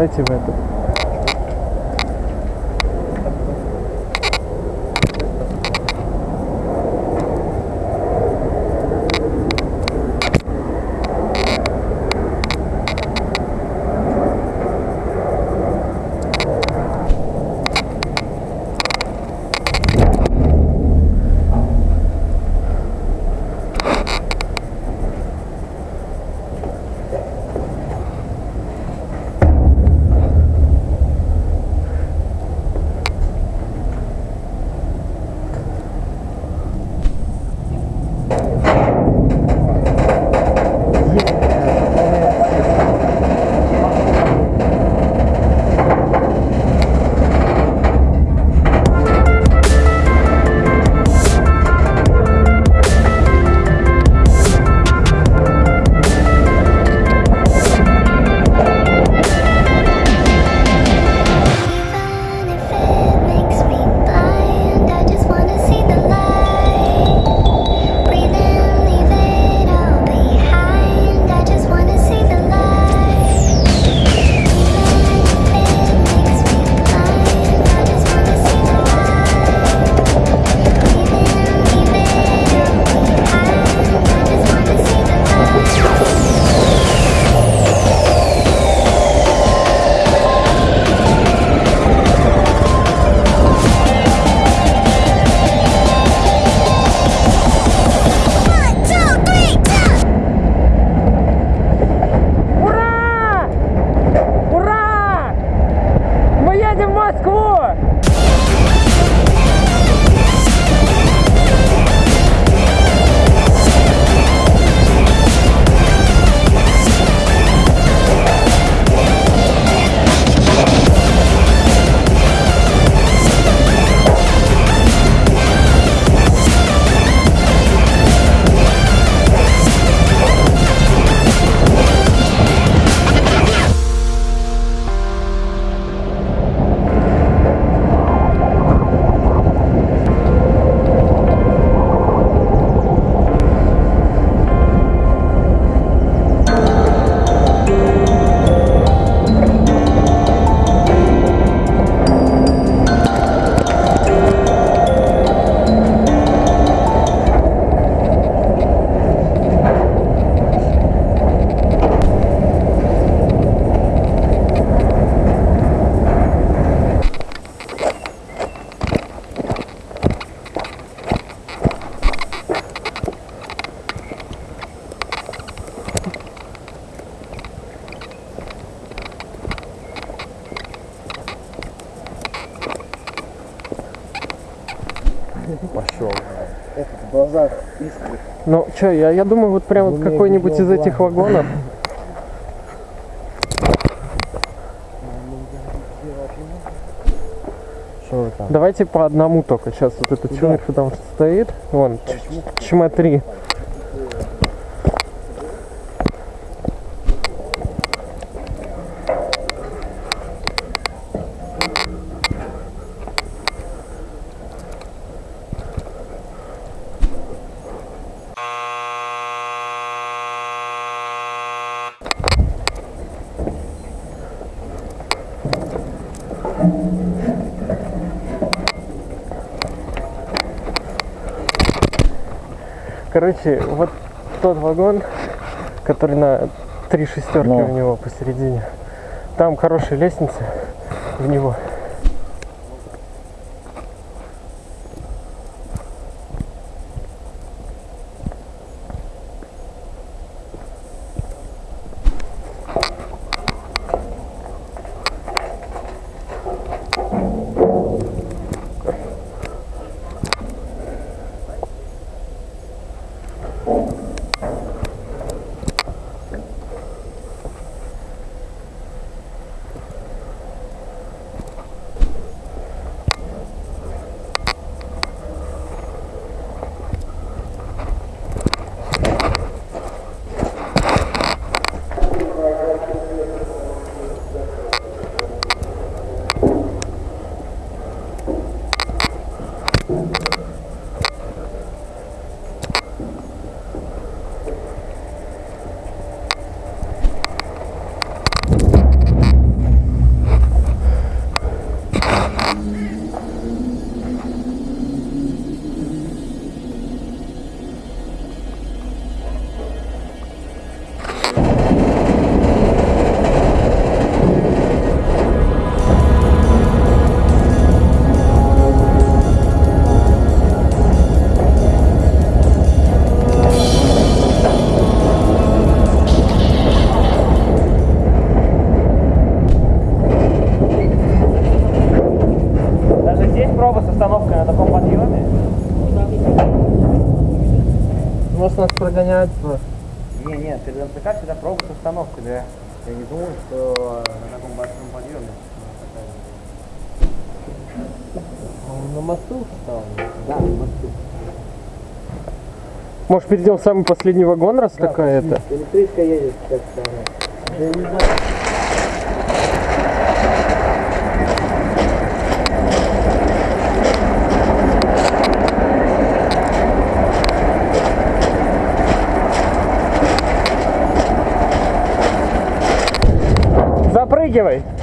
Давайте в этот. Пошел. В глазах искры. Ну, что, я, я думаю, вот прям вот какой-нибудь из этих вагонов. Что? Давайте по одному только. Сейчас вот этот человек, что там стоит. Вон, чма три. Короче, вот тот вагон, который на три шестерки Ну. у него посередине. Там хорошая лестница в него. Просто. Не, не, перед МЦК всегда пробует установка, да. Я не думаю, что на таком большом подъеме. Он на мосту встал. Да, на мосту. Может, перейдем в самый последний вагон, раз такая это? Электричка едет, как કઈ કહેવાય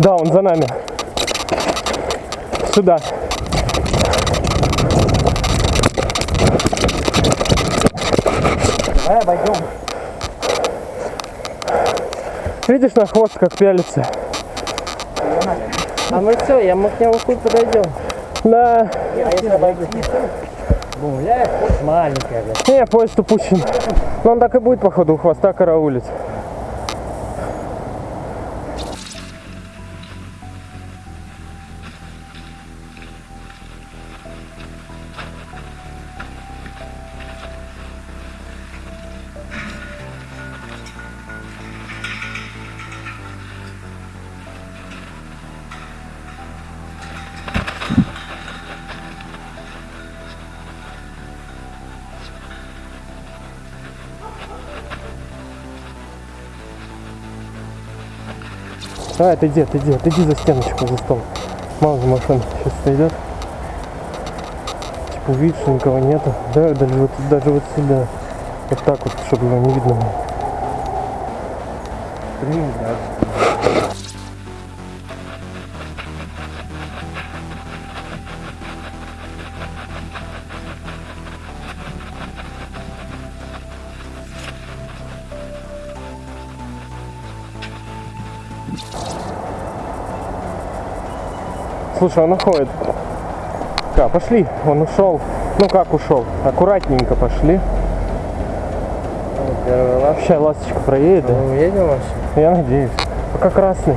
Да, он за нами. Сюда. Давай обойдем. Видишь на хвост, как пялится? А мы все, я мы к нему хуй подойдем. Да. А если хоть маленькая, блядь. Не, поезд упущен. Но он так и будет, походу, у хвоста караулить. Давай, отойди, отойди, отойди за стеночку, за стол. Мало ли машин сейчас сойдет. Типа увидишь, что никого нету. Да, даже вот, даже вот сюда. Вот так вот, чтобы его не видно было. Блин, да. Слушай, он уходит. Ка, пошли, он ушел. Ну как ушел? Аккуратненько пошли. Ну. Сейчас ласточка проедет, да? Мы уедем вообще? Я надеюсь. Пока красный.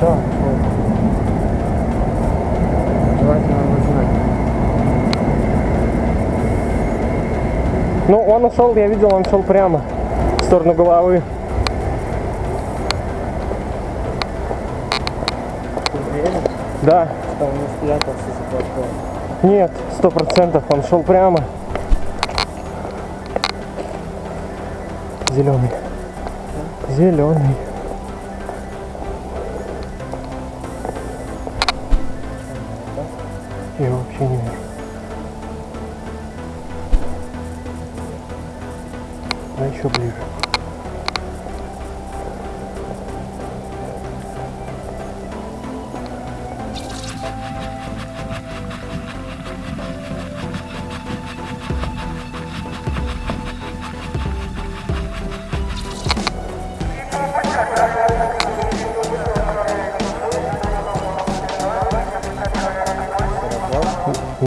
Да. Ну, он ушел, я видел, он шел прямо в сторону головы. Ты уверен, Да, что он не спрятался за платформой? нет, сто процентов, он шел прямо. Зеленый. Зеленый.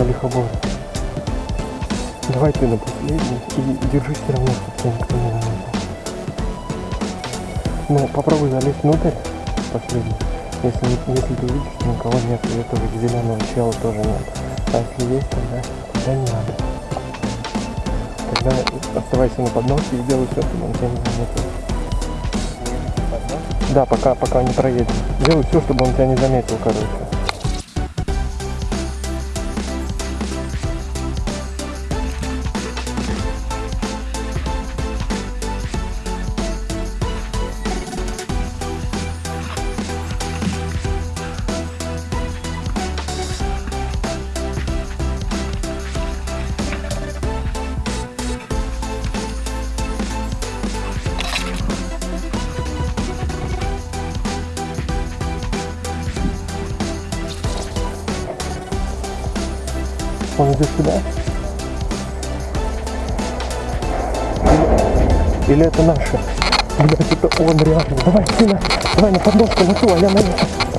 На лихоборе. Давай ты на последний и держись все равно, чтобы никто не заметил. Ну, попробуй залезть внутрь последний. Если, если ты увидишь, что никого нет, и этого зеленого чела тоже нет. А если есть, тогда, тогда не надо. Тогда оставайся на подносе и делай все, чтобы он тебя не заметил. Да, пока, пока не проедем. Делай все, чтобы он тебя не заметил, короче. Идет сюда? Или, это наши? Блять, это он реально. Давай, сына, давай на подножку, на ту, а я на эту.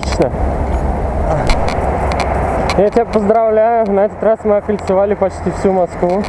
Отлично. Я тебя поздравляю. На этот раз мы окольцевали почти всю Москву.